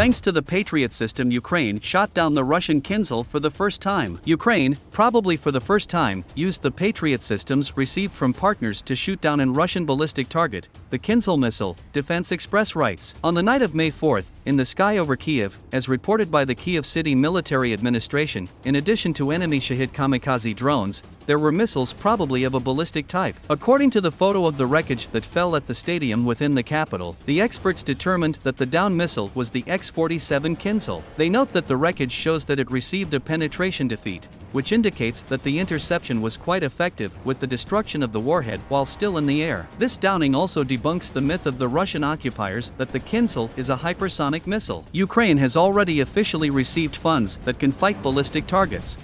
Thanks to the Patriot system Ukraine shot down the Russian Kinzhal for the first time. Ukraine, probably for the first time, used the Patriot systems received from partners to shoot down an Russian ballistic target, the Kinzhal missile, Defense Express writes. On the night of May 4, in the sky over Kiev, as reported by the Kiev City Military Administration, in addition to enemy Shahed kamikaze drones, there were missiles probably of a ballistic type. According to the photo of the wreckage that fell at the stadium within the capital, the experts determined that the down missile was the X-47 Kinzhal. They note that the wreckage shows that it received a penetration defeat, which indicates that the interception was quite effective with the destruction of the warhead while still in the air. This downing also debunks the myth of the Russian occupiers that the Kinzhal is a hypersonic missile. Ukraine has already officially received funds that can fight ballistic targets.